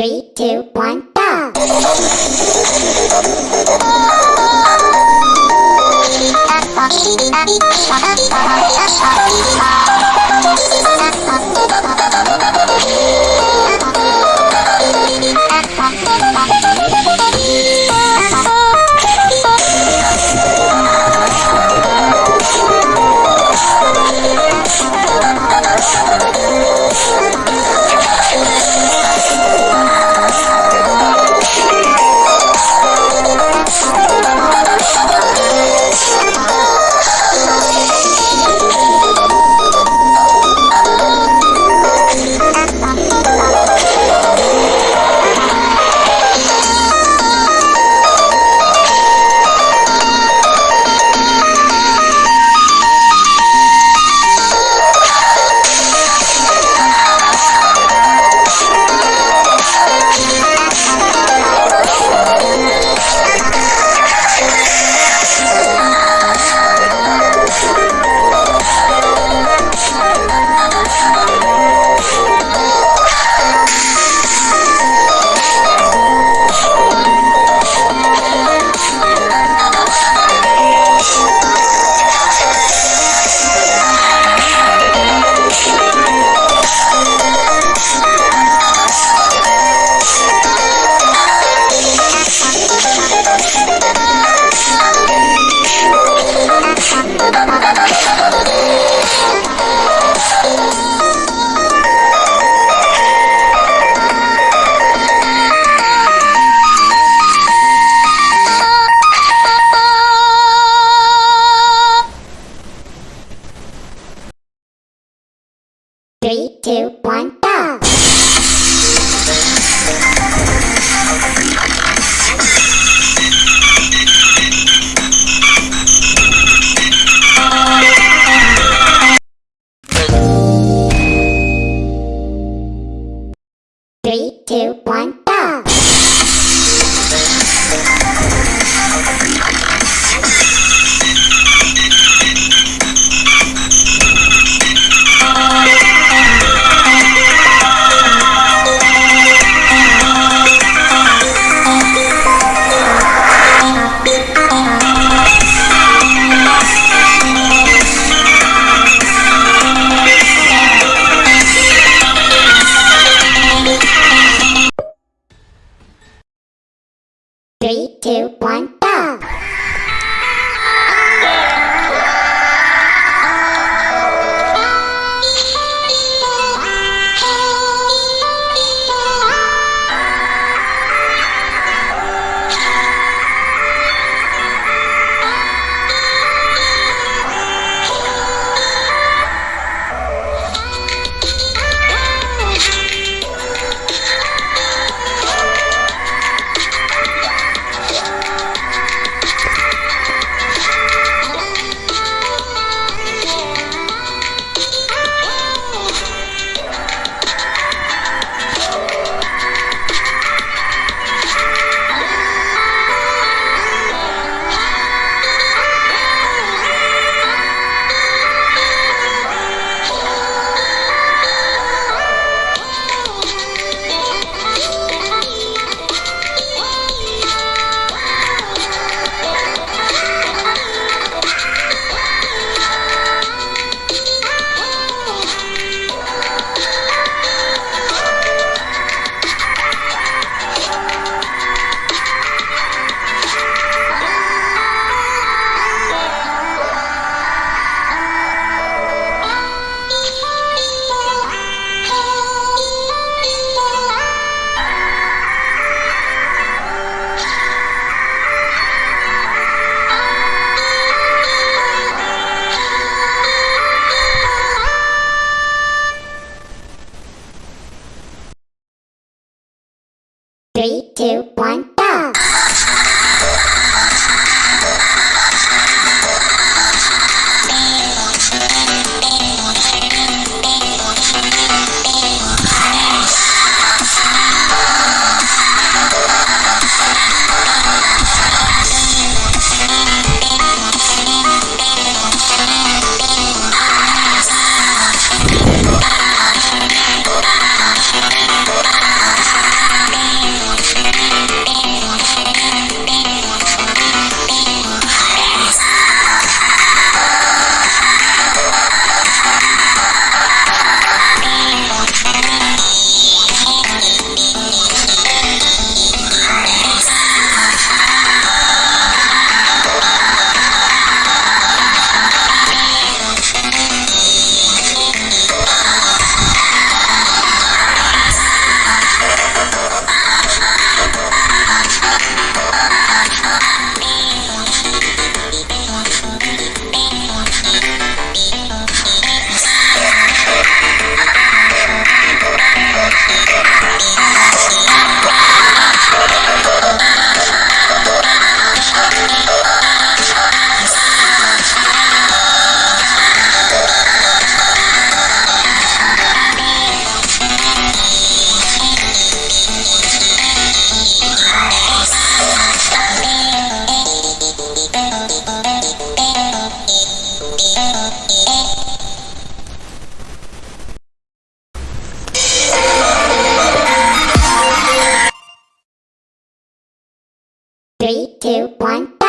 Three, two, one, go! Three, two, one, go! Two, one,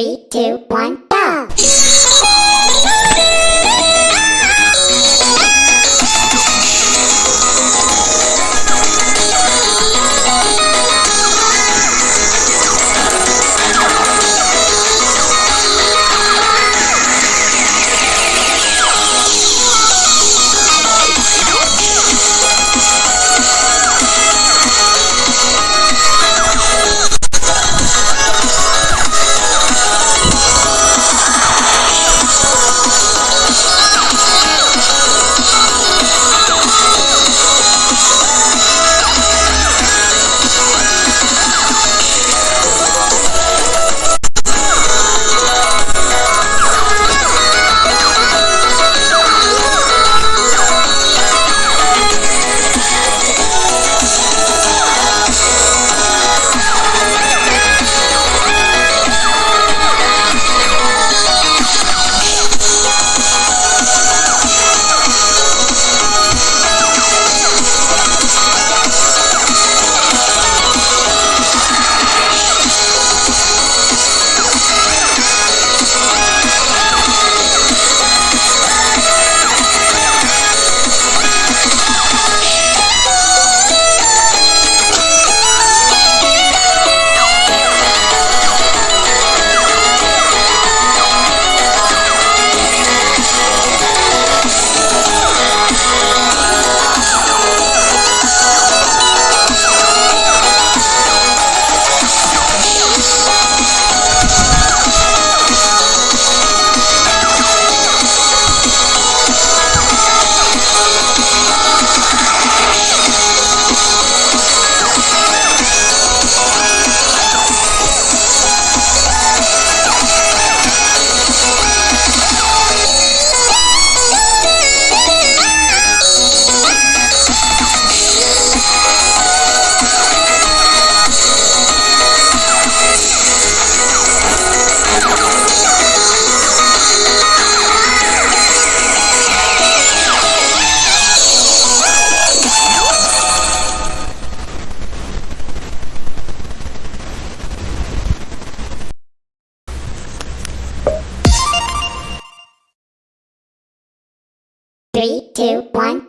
Three, two, one, go! Two, one,